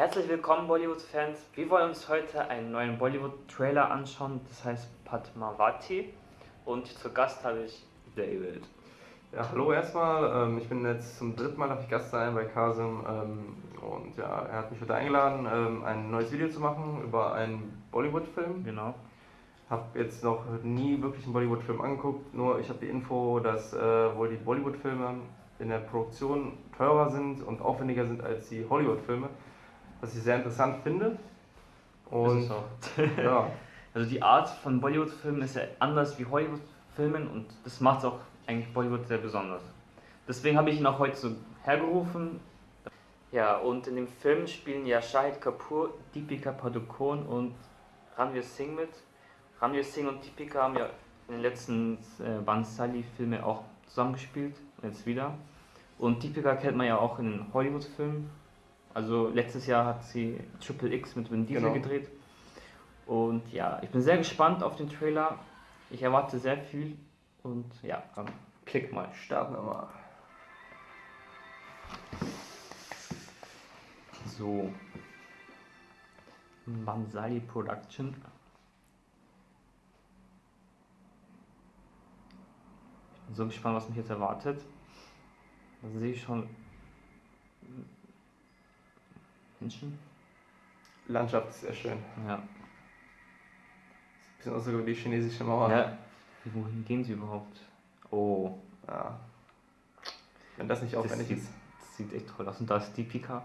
Herzlich willkommen Bollywood-Fans. Wir wollen uns heute einen neuen Bollywood-Trailer anschauen, das heißt Padmavati. Und zu Gast habe ich David. Ja, hallo erstmal. Ähm, ich bin jetzt zum dritten Mal darf ich Gast sein bei Kasim ähm, und ja, er hat mich heute eingeladen, ähm, ein neues Video zu machen über einen Bollywood-Film. Genau. Habe jetzt noch nie wirklich einen Bollywood-Film angeguckt, nur ich habe die Info, dass äh, wohl die Bollywood-Filme in der Produktion teurer sind und aufwendiger sind als die Hollywood-Filme, was ich sehr interessant finde. Und ist ja. Also die Art von Bollywood-Filmen ist ja anders wie Hollywood-Filmen und das macht es auch eigentlich Bollywood sehr besonders. Deswegen habe ich ihn auch heute so hergerufen. Ja, und in dem Film spielen ja Shahid Kapoor, Deepika Padukone und Ranveer Singh mit. Ranveer Singh und Deepika haben ja in den letzten äh, Bansali-Filmen auch zusammengespielt, jetzt wieder. Und Deepika kennt man ja auch in den Hollywood-Filmen. Also letztes Jahr hat sie Triple X mit Vin Diesel genau. gedreht. Und ja, ich bin sehr gespannt auf den Trailer. Ich erwarte sehr viel. Und ja, dann klick mal. Starten wir mal. So. Bansali Production. Ich bin so gespannt, was mich jetzt erwartet. Da sehe ich schon Menschen. Landschaft ist sehr schön. Ja. Bisschen aus wie die chinesische Mauer. Ja. Wohin gehen sie überhaupt? Oh. Ja. Wenn das nicht aufwendig das ist. Das sieht echt toll aus. Und da ist die Pika.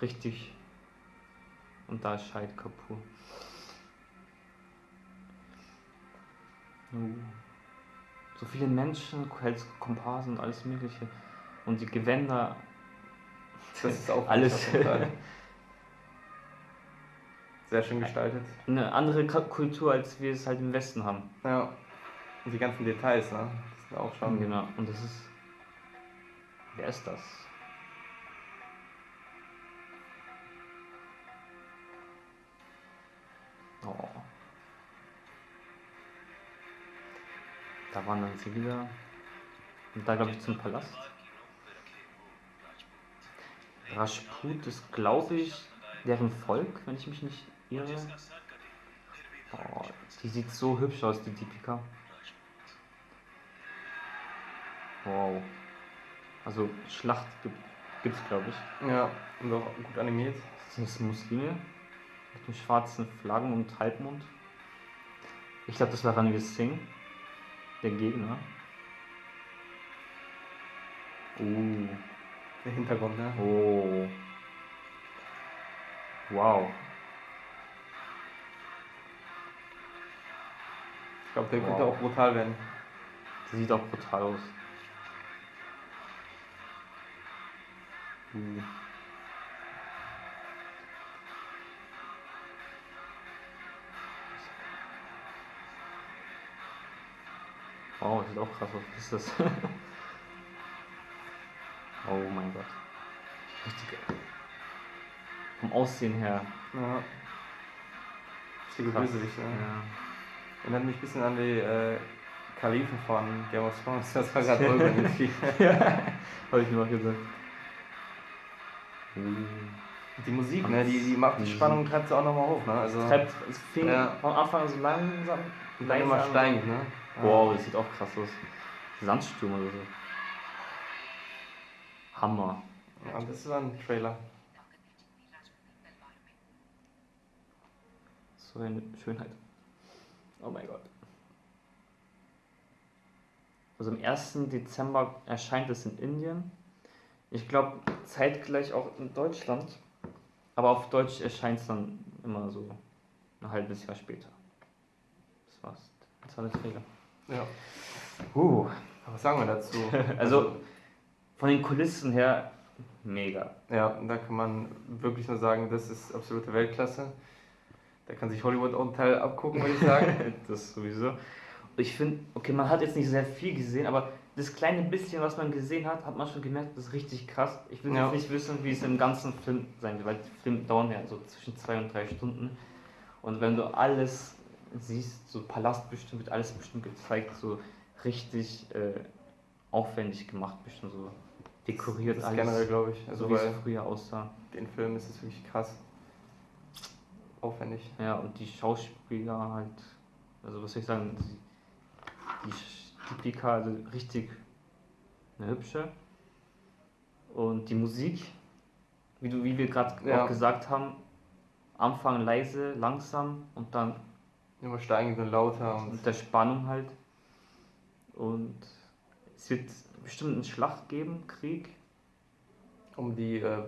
Richtig. Und da ist Scheid Kapur. Uh so viele Menschen, Komparsen und alles Mögliche. Und die Gewänder. Das ist auch alles. Sehr schön gestaltet. Eine andere Kultur, als wir es halt im Westen haben. Ja. Und die ganzen Details, ne? Das sind auch schon. Genau. Und das ist. Wer ist das? Oh. Da wandern sie wieder. Und da glaube ich zum Palast. Rajput ist, glaube ich, deren Volk, wenn ich mich nicht irre. Oh, die sieht so hübsch aus, die Deepika. Wow. Also Schlacht gibt es, glaube ich. Ja, und auch gut animiert. Das sind Muslime mit den schwarzen Flaggen und Halbmond. Ich glaube, das war Ranveer Singh der Gegner. Uh. Der Hintergrund, ne? Oh. Wow. Ich glaube, der wow. könnte auch brutal werden. Der sieht auch brutal aus. Uh. Wow, sieht auch krass aus. Was ist das? oh mein Gott. Richtig. Vom Aussehen her. Ja. Richtige Bösewicht, ne? Ja. Erinnert mich ein bisschen an die äh, Kalifen von Game of Thrones. Das war gerade irgendwie. ja, habe ich mir auch gesagt. Die Musik, ne, die, die macht die Spannung treibt sie auch nochmal hoch, ne? Also, treibt, es fing ja. vom Anfang so langsam. Und dann immer steigend, ne? Wow, das sieht auch krass aus. Sandsturm oder so. Hammer. Ja, das war ein Trailer. So eine Schönheit. Oh mein Gott. Also am 1. Dezember erscheint es in Indien. Ich glaube zeitgleich auch in Deutschland. Aber auf Deutsch erscheint es dann immer so ein halbes Jahr später. Das war's. Das war der Trailer. Ja. Uh, was sagen wir dazu? also von den Kulissen her mega. Ja, da kann man wirklich nur sagen, das ist absolute Weltklasse. Da kann sich Hollywood auch einen Teil abgucken, würde ich sagen. das sowieso. Ich finde, okay, man hat jetzt nicht sehr viel gesehen, aber das kleine bisschen, was man gesehen hat, hat man schon gemerkt, das ist richtig krass. Ich will ja. jetzt nicht wissen, wie es im ganzen Film sein wird, weil die Filme dauern ja so zwischen zwei und drei Stunden. Und wenn du alles siehst, so Palast bestimmt, wird alles bestimmt gezeigt, so richtig äh, aufwendig gemacht, bestimmt so dekoriert das alles. generell, glaube ich. Also Also wie es früher aussah. den Film ist es wirklich krass. Aufwendig. Ja, und die Schauspieler halt, also was soll ich sagen, die, die Stipika, also richtig eine hübsche. Und die Musik, wie, du, wie wir gerade Ja. auch gesagt haben, Anfang leise, langsam und dann Immer steigend und lauter und mit der Spannung halt. Und es wird bestimmt eine Schlacht geben, Krieg, um die äh,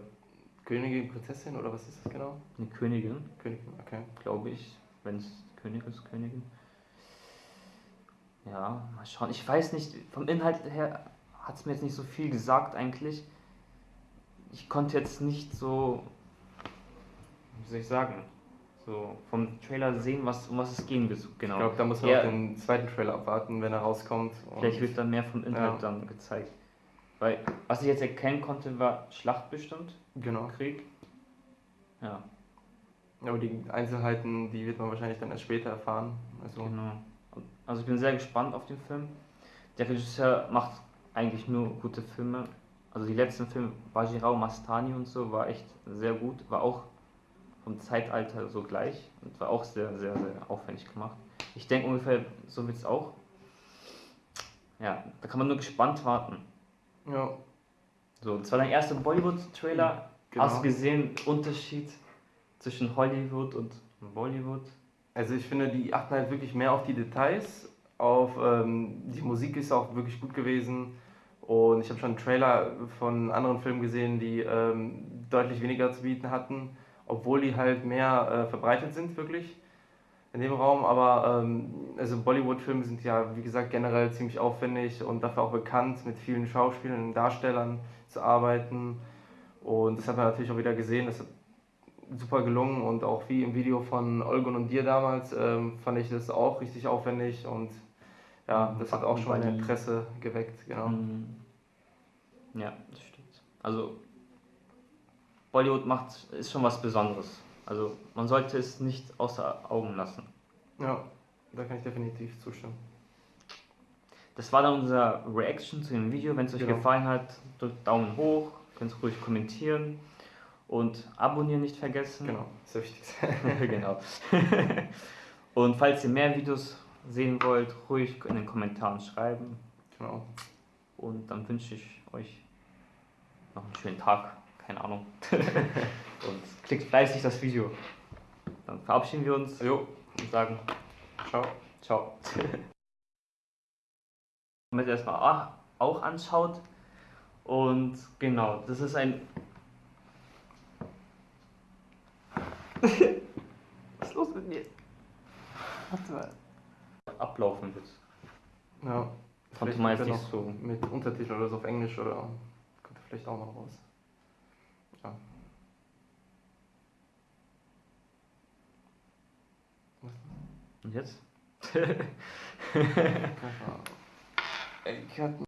Königin, Prinzessin oder was ist das genau? eine Königin, Königin, okay. glaube ich, wenn es König ist, Königin. Ja, mal schauen. Ich weiß nicht, vom Inhalt her hat es mir jetzt nicht so viel gesagt eigentlich. Ich konnte jetzt nicht so, wie soll ich sagen, so vom Trailer sehen, was, um was es gehen wird. Genau. Ich glaube, da muss man Ja. auch den zweiten Trailer abwarten, wenn er rauskommt. Vielleicht wird dann mehr vom Inhalt Ja. dann gezeigt. Weil, was ich jetzt erkennen konnte, war Schlacht bestimmt, Genau. Krieg. Ja, Aber die Einzelheiten, die wird man wahrscheinlich dann erst später erfahren. Also, genau. Also ich bin sehr gespannt auf den Film. Der Regisseur macht eigentlich nur gute Filme. Also die letzten Filme, Bajirao Mastani und so, war echt sehr gut. War auch vom Zeitalter so gleich und war auch sehr, sehr, sehr aufwendig gemacht. Ich denke ungefähr, so wird es auch. Ja, da kann man nur gespannt warten. ja, So, das war dein erster Bollywood-Trailer. genau. Hast du gesehen, Unterschied zwischen Hollywood und Bollywood? Also ich finde, die achten halt wirklich mehr auf die Details. Auf ähm, die Musik ist auch wirklich gut gewesen. Und ich habe schon einen Trailer von anderen Filmen gesehen, die ähm, deutlich weniger zu bieten hatten, obwohl die halt mehr äh, verbreitet sind, wirklich in dem Raum. Aber ähm, also Bollywood-Filme sind ja, wie gesagt, generell ziemlich aufwendig und dafür auch bekannt, mit vielen Schauspielern und Darstellern zu arbeiten. Und das hat man natürlich auch wieder gesehen. Das hat super gelungen und auch wie im Video von Olgun und dir damals ähm, fand ich das auch richtig aufwendig und ja, das hat auch schon mein. Interesse geweckt, genau. Mhm. Ja, das stimmt. Also Bollywood macht ist schon was Besonderes. Also man sollte es nicht außer Augen lassen. Ja, da kann ich definitiv zustimmen. Das war dann unser Reaction zu dem Video. Wenn es euch Genau. gefallen hat, drückt Daumen hoch, könnt ruhig kommentieren und abonnieren nicht vergessen. Genau, das ist das Wichtigste. genau. und falls ihr mehr Videos sehen wollt, ruhig in den Kommentaren schreiben. genau. Und dann wünsche ich euch noch einen schönen Tag. Keine Ahnung. und klickt fleißig das Video. Dann verabschieden wir uns Jo, und sagen ciao. Ciao. Damit ihr erstmal auch- auch anschaut. Und genau, das ist ein. Was ist los mit mir? Warte mal. Ablaufen wird. Ja. Konnte Vielleicht man jetzt nicht noch so. Mit Untertiteln oder so auf Englisch oder kommt er vielleicht auch noch raus. Ja. Und jetzt? Ey, Cut